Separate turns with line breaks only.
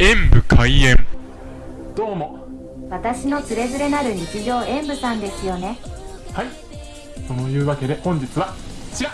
演武開演。
どうも。
私のつれづれなる日常演武さんですよね。
はい。というわけで本日はこちら。